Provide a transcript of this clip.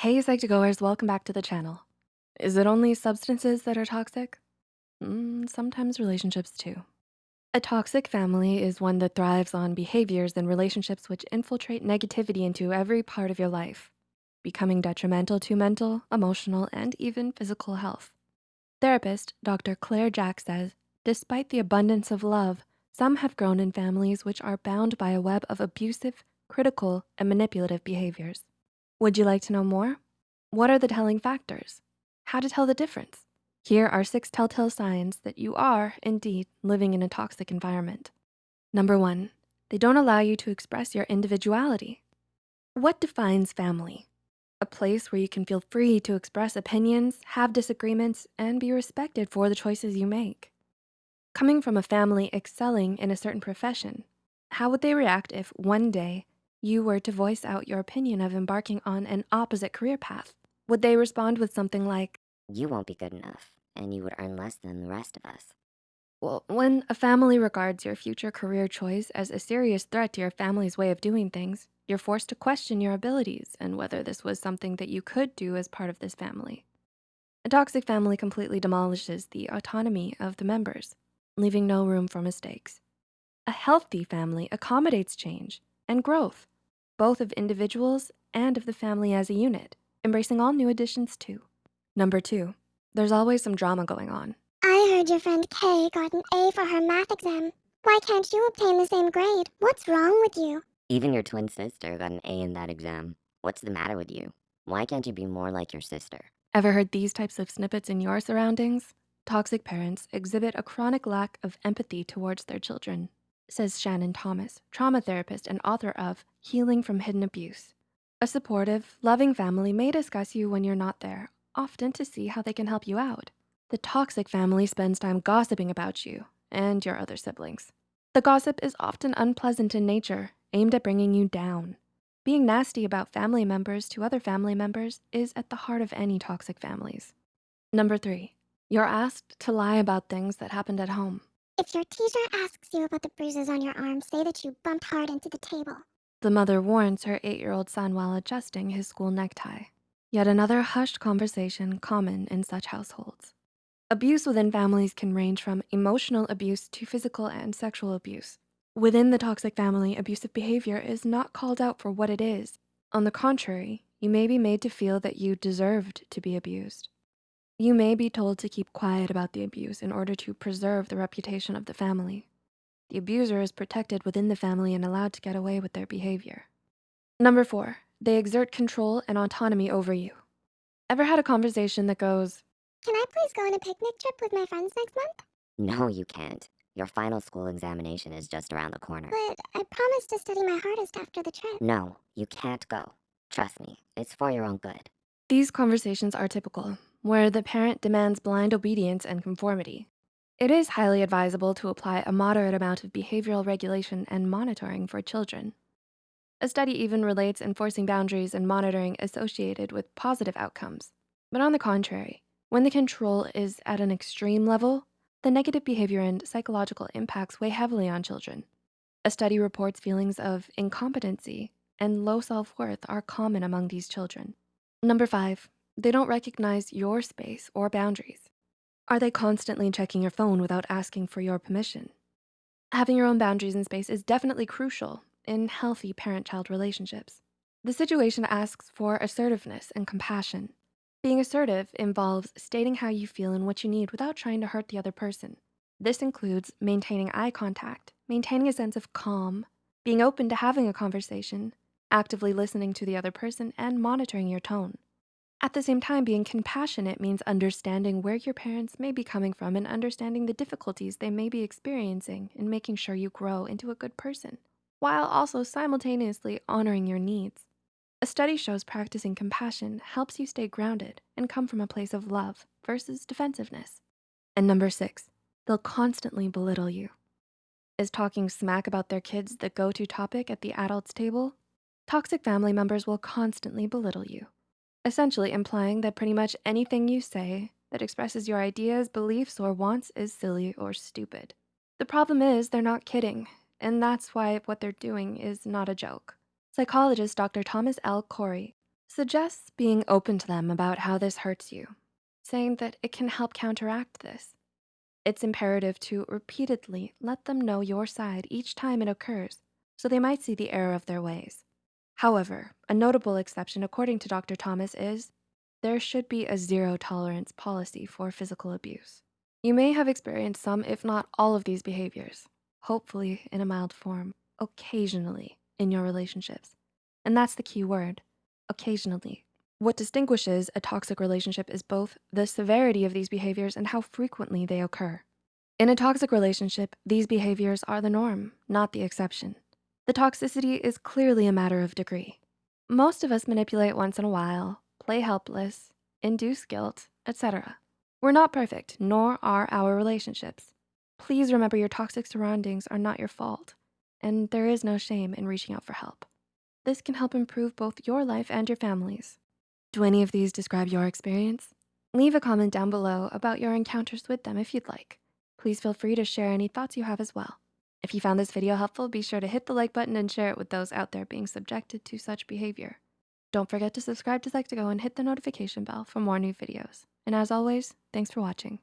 Hey, Psych2Goers, welcome back to the channel. Is it only substances that are toxic? Mm, sometimes relationships too. A toxic family is one that thrives on behaviors and relationships which infiltrate negativity into every part of your life, becoming detrimental to mental, emotional, and even physical health. Therapist Dr. Claire Jack says, despite the abundance of love, some have grown in families which are bound by a web of abusive, critical, and manipulative behaviors. Would you like to know more? What are the telling factors? How to tell the difference? Here are six telltale signs that you are indeed living in a toxic environment. Number one, they don't allow you to express your individuality. What defines family? A place where you can feel free to express opinions, have disagreements, and be respected for the choices you make. Coming from a family excelling in a certain profession, how would they react if one day you were to voice out your opinion of embarking on an opposite career path? Would they respond with something like, You won't be good enough, and you would earn less than the rest of us. well, when a family regards your future career choice as a serious threat to your family's way of doing things, you're forced to question your abilities and whether this was something that you could do as part of this family. A toxic family completely demolishes the autonomy of the members, leaving no room for mistakes. A healthy family accommodates change and growth, both of individuals and of the family as a unit, embracing all new additions too. Number two, there's always some drama going on. I heard your friend Kay got an A for her math exam. Why can't you obtain the same grade? What's wrong with you? Even your twin sister got an A in that exam. What's the matter with you? Why can't you be more like your sister? Ever heard these types of snippets in your surroundings? Toxic parents exhibit a chronic lack of empathy towards their children, says Shannon Thomas, trauma therapist and author of Healing from Hidden Abuse. A supportive, loving family may discuss you when you're not there, often to see how they can help you out. The toxic family spends time gossiping about you and your other siblings. The gossip is often unpleasant in nature, aimed at bringing you down. Being nasty about family members to other family members is at the heart of any toxic families. Number three, you're asked to lie about things that happened at home. If your teacher asks you about the bruises on your arm, say that you bumped hard into the table. The mother warns her eight-year-old son while adjusting his school necktie. Yet another hushed conversation common in such households. Abuse within families can range from emotional abuse to physical and sexual abuse. Within the toxic family, abusive behavior is not called out for what it is. On the contrary, you may be made to feel that you deserved to be abused. You may be told to keep quiet about the abuse in order to preserve the reputation of the family. The abuser is protected within the family and allowed to get away with their behavior. Number four, they exert control and autonomy over you. Ever had a conversation that goes, Can I please go on a picnic trip with my friends next month? No, you can't. Your final school examination is just around the corner. But I promised to study my hardest after the trip. No, you can't go. Trust me, it's for your own good. These conversations are typical, where the parent demands blind obedience and conformity. It is highly advisable to apply a moderate amount of behavioral regulation and monitoring for children. A study even relates enforcing boundaries and monitoring associated with positive outcomes. But on the contrary, when the control is at an extreme level, the negative behavior and psychological impacts weigh heavily on children. A study reports feelings of incompetency and low self-worth are common among these children. Number five, they don't recognize your space or boundaries. Are they constantly checking your phone without asking for your permission? Having your own boundaries and space is definitely crucial in healthy parent-child relationships. The situation asks for assertiveness and compassion. Being assertive involves stating how you feel and what you need without trying to hurt the other person. This includes maintaining eye contact, maintaining a sense of calm, being open to having a conversation, actively listening to the other person, and monitoring your tone. At the same time, being compassionate means understanding where your parents may be coming from and understanding the difficulties they may be experiencing and making sure you grow into a good person, while also simultaneously honoring your needs. A study shows practicing compassion helps you stay grounded and come from a place of love versus defensiveness. And number six, they'll constantly belittle you. Is talking smack about their kids the go-to topic at the adults table? Toxic family members will constantly belittle you, essentially implying that pretty much anything you say that expresses your ideas, beliefs, or wants is silly or stupid. The problem is they're not kidding, and that's why what they're doing is not a joke. Psychologist Dr. Thomas L. Cory Suggests being open to them about how this hurts you, saying that it can help counteract this. It's imperative to repeatedly let them know your side each time it occurs so they might see the error of their ways. However, a notable exception according to Dr. Thomas is there should be a zero tolerance policy for physical abuse. You may have experienced some, if not all of these behaviors, hopefully in a mild form, occasionally in your relationships. And that's the key word, occasionally. What distinguishes a toxic relationship is both the severity of these behaviors and how frequently they occur. In a toxic relationship, these behaviors are the norm, not the exception. The toxicity is clearly a matter of degree. Most of us manipulate once in a while, play helpless, induce guilt, etc. We're not perfect, nor are our relationships. Please remember your toxic surroundings are not your fault, and there is no shame in reaching out for help. This can help improve both your life and your family's. Do any of these describe your experience? Leave a comment down below about your encounters with them if you'd like. Please feel free to share any thoughts you have as well. If you found this video helpful, be sure to hit the like button and share it with those out there being subjected to such behavior. Don't forget to subscribe to Psych2Go and hit the notification bell for more new videos. And as always, thanks for watching.